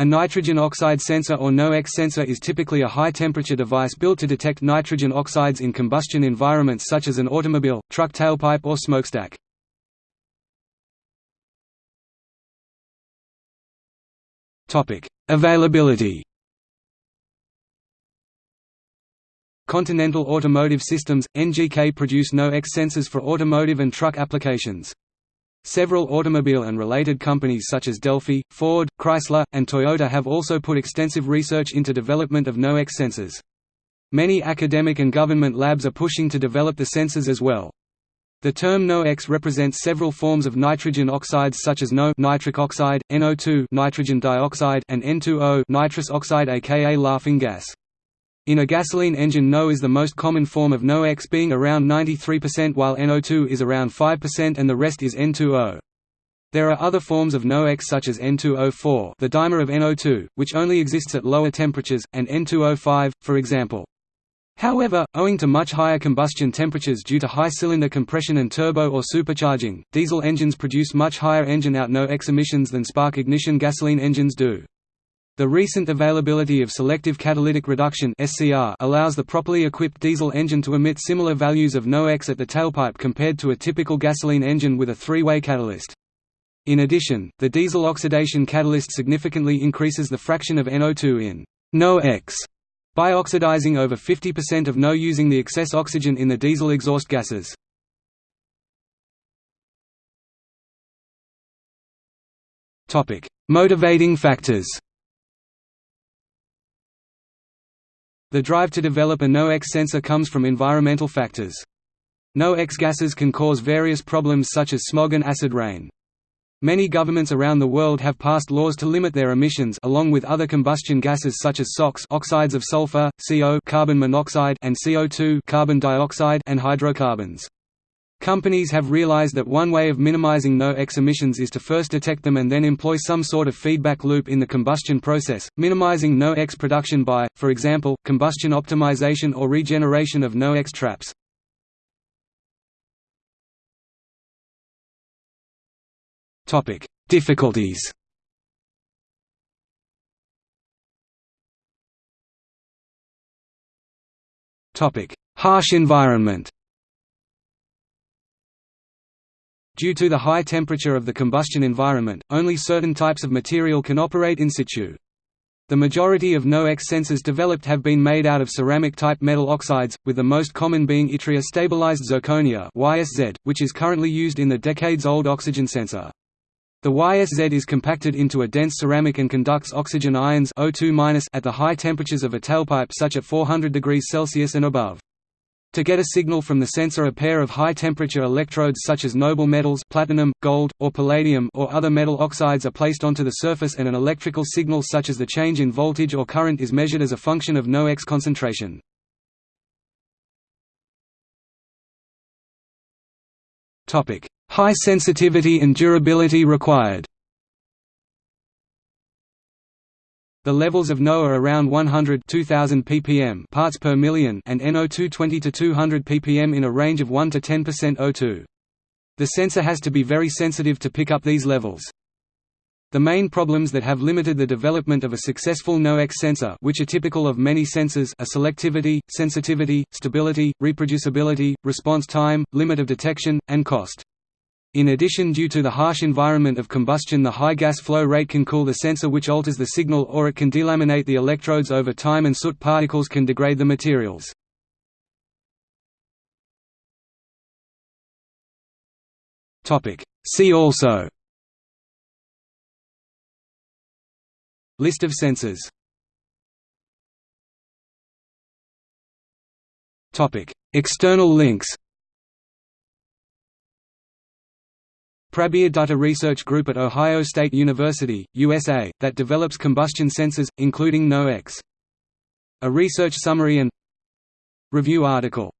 A nitrogen oxide sensor or NOx sensor is typically a high-temperature device built to detect nitrogen oxides in combustion environments such as an automobile, truck tailpipe or smokestack. Availability Continental Automotive Systems, NGK produce NOx sensors for automotive and truck applications. Several automobile and related companies such as Delphi, Ford, Chrysler, and Toyota have also put extensive research into development of NOx sensors. Many academic and government labs are pushing to develop the sensors as well. The term NOx represents several forms of nitrogen oxides such as NO nitric oxide, NO2 nitrogen dioxide, and N2O nitrous oxide aka laughing gas. In a gasoline engine NO is the most common form of NOx being around 93% while NO2 is around 5% and the rest is N2O. There are other forms of NOx such as N2O4 the dimer of NO2, which only exists at lower temperatures, and N2O5, for example. However, owing to much higher combustion temperatures due to high cylinder compression and turbo or supercharging, diesel engines produce much higher engine out NOx emissions than spark ignition gasoline engines do. The recent availability of selective catalytic reduction allows the properly equipped diesel engine to emit similar values of NOx at the tailpipe compared to a typical gasoline engine with a three-way catalyst. In addition, the diesel oxidation catalyst significantly increases the fraction of NO2 in NOx by oxidizing over 50% of NO using the excess oxygen in the diesel exhaust gases. Motivating factors The drive to develop a NOx sensor comes from environmental factors. NOx gases can cause various problems such as smog and acid rain. Many governments around the world have passed laws to limit their emissions along with other combustion gases such as SOx oxides of sulfur, CO carbon monoxide and CO2 carbon dioxide and hydrocarbons. Companies have realized that one way of minimizing NOx emissions is to first detect them and then employ some sort of feedback loop in the combustion process, minimizing NOx production by, for example, combustion optimization or regeneration of NOx traps. Difficulties Harsh environment Due to the high temperature of the combustion environment, only certain types of material can operate in situ. The majority of NOx sensors developed have been made out of ceramic-type metal oxides, with the most common being yttria-stabilized zirconia YSZ, which is currently used in the decades-old oxygen sensor. The YSZ is compacted into a dense ceramic and conducts oxygen ions O2- at the high temperatures of a tailpipe such at 400 degrees Celsius and above. To get a signal from the sensor a pair of high-temperature electrodes such as noble metals platinum, gold, or palladium or other metal oxides are placed onto the surface and an electrical signal such as the change in voltage or current is measured as a function of NOx concentration. High sensitivity and durability required The levels of NO are around 100 2000 ppm parts per million and NO2 20 to 200 ppm in a range of 1 to 10% O2. The sensor has to be very sensitive to pick up these levels. The main problems that have limited the development of a successful NOx sensor which are typical of many sensors are selectivity, sensitivity, stability, reproducibility, response time, limit of detection, and cost. In addition due to the harsh environment of combustion the high gas flow rate can cool the sensor which alters the signal or it can delaminate the electrodes over time and soot particles can degrade the materials. See also. List of sensors. External links Prabir Dutta Research Group at Ohio State University, USA, that develops combustion sensors, including NOx. A research summary and Review article